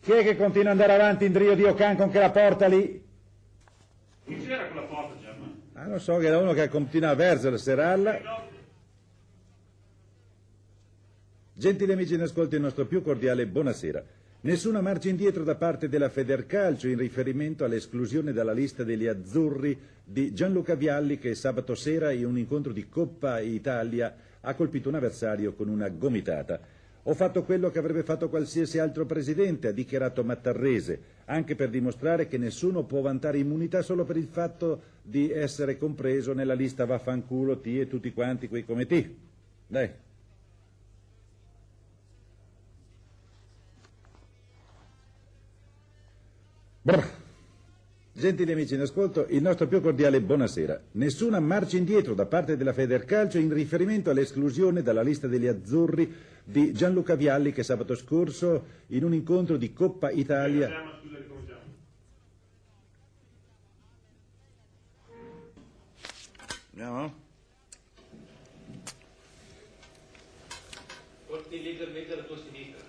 Chi è che continua ad andare avanti in Drio Dio Can con che la porta lì? Chi c'era quella porta, Germano? Ah, non so, che era uno che continua a versare, serralla. Gentili amici in ascolto, il nostro più cordiale buonasera. Nessuna marcia indietro da parte della Federcalcio in riferimento all'esclusione dalla lista degli azzurri di Gianluca Vialli che sabato sera in un incontro di Coppa Italia ha colpito un avversario con una gomitata. Ho fatto quello che avrebbe fatto qualsiasi altro presidente, ha dichiarato Mattarrese, anche per dimostrare che nessuno può vantare immunità solo per il fatto di essere compreso nella lista vaffanculo T e tutti quanti quei come T. Dai. Gentili amici in ascolto, il nostro più cordiale buonasera. Nessuna marcia indietro da parte della Federcalcio in riferimento all'esclusione dalla lista degli azzurri di Gianluca Vialli che sabato scorso in un incontro di Coppa Italia... Andiamo? Porti leggermente alla tua sinistra.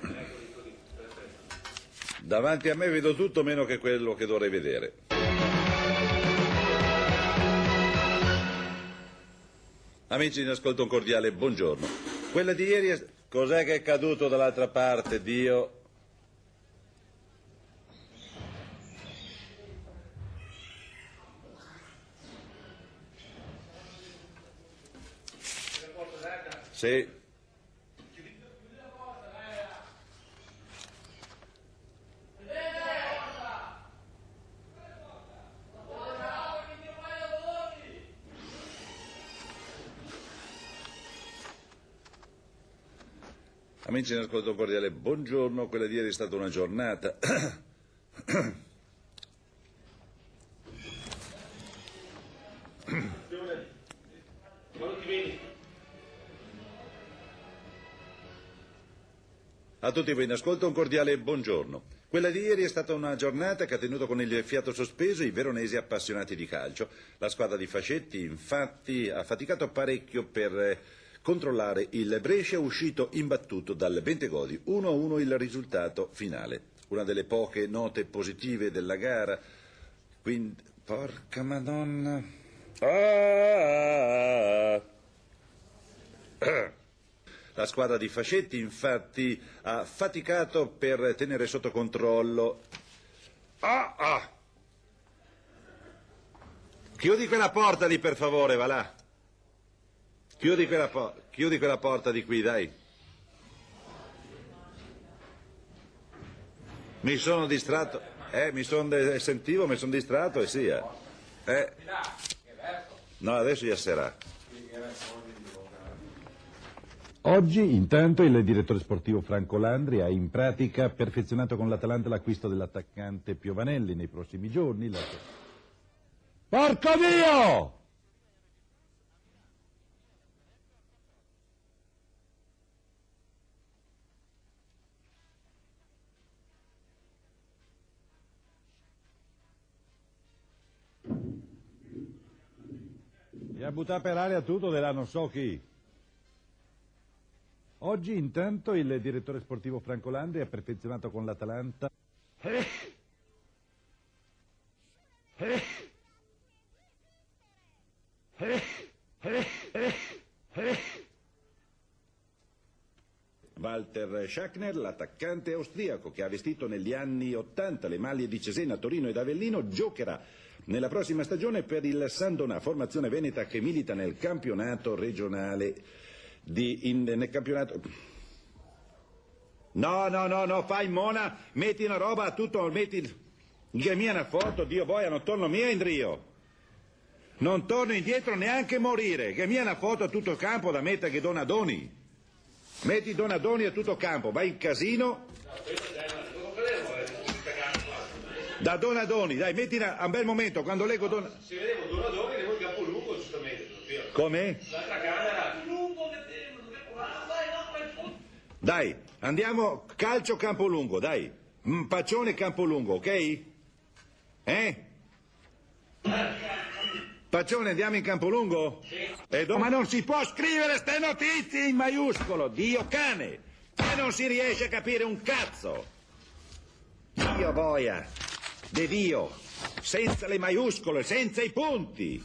Germano. Ecco, lì così, perfetto. Davanti a me vedo tutto meno che quello che dovrei vedere. Amici in ascolto un cordiale buongiorno. Quella di ieri è... Cos'è che è caduto dall'altra parte, Dio? Sì. Amici in ascolto cordiale buongiorno. Quella di ieri è stata una giornata. A tutti voi in ascolto un cordiale buongiorno. Quella di ieri è stata una giornata che ha tenuto con il fiato sospeso i veronesi appassionati di calcio. La squadra di Fascetti, infatti, ha faticato parecchio per eh, controllare il Brescia, uscito imbattuto dal Bentegodi. 1-1 il risultato finale. Una delle poche note positive della gara. Quindi, porca madonna. Ah! La squadra di Fascetti infatti ha faticato per tenere sotto controllo. Ah, ah. Chiudi quella porta lì per favore, va là. Chiudi quella, po- chiudi quella porta di qui, dai. Mi sono distratto. Eh, mi sono sentivo, mi sono distratto e sia. Eh. No, adesso già sarà. Oggi, intanto, il direttore sportivo Franco Landri ha in pratica perfezionato con l'Atalanta l'acquisto dell'attaccante Piovanelli nei prossimi giorni. la- Porco Dio! E a buttare per aria tutto della non so chi. Oggi intanto il direttore sportivo Franco Landri ha perfezionato con l'Atalanta Walter Schachner, l'attaccante austriaco che ha vestito negli anni Ottanta le maglie di Cesena, Torino ed Avellino, giocherà nella prossima stagione per il Sandonà, formazione veneta che milita nel campionato regionale di, in- nel campionato... No, no, no, no, fai mona, metti una roba a tutto, metti... Che mia una foto, Dio boia, non torno mia in Rio. Non torno indietro neanche morire, che mia una foto a tutto il campo da mettere che Donadoni. Metti Donadoni a tutto campo, vai in casino. Da Donadoni, dai, metti una- a un bel momento, quando leggo Don... Se vedevo Donadoni, vedevo il capo lungo, giustamente. Come? L'altra camera. Dai, andiamo calcio Campolungo, dai. Mm, Paccione Campolungo, ok? Eh? Paccione, andiamo in Campolungo? E do- Ma non si può scrivere ste notizie in maiuscolo, Dio cane! E non si riesce a capire un cazzo! Dio boia, De Dio, senza le maiuscole, senza i punti.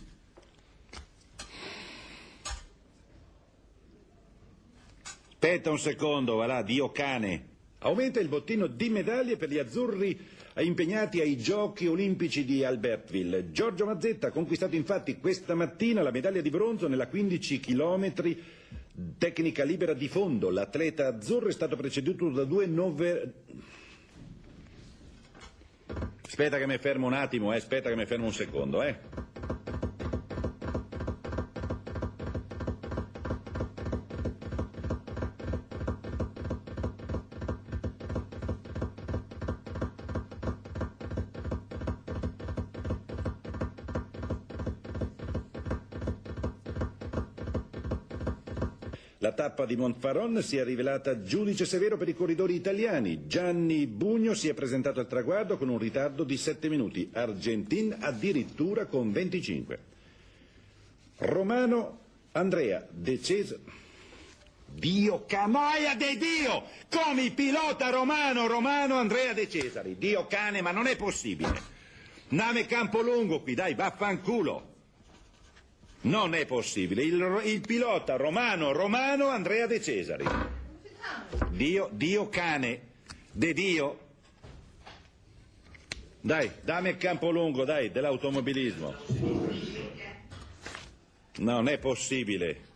Aspetta un secondo, va là, Dio cane. Aumenta il bottino di medaglie per gli azzurri impegnati ai Giochi Olimpici di Albertville. Giorgio Mazzetta ha conquistato infatti questa mattina la medaglia di bronzo nella 15 chilometri tecnica libera di fondo. L'atleta azzurro è stato preceduto da due nove... Aspetta che mi fermo un attimo, eh, aspetta che mi fermo un secondo, eh. La tappa di Montfaron si è rivelata giudice severo per i corridori italiani. Gianni Bugno si è presentato al traguardo con un ritardo di 7 minuti, Argentin addirittura con 25. Romano Andrea De Cesare. Dio canoia de Dio! Come il pilota romano, romano Andrea De Cesari. Dio cane, ma non è possibile. Nave Campolungo qui, dai, vaffanculo. Non è possibile. Il, il pilota romano, romano Andrea De Cesari. Dio, Dio cane. De Dio. Dai, dammi il campo lungo, dai, dell'automobilismo. Non è possibile.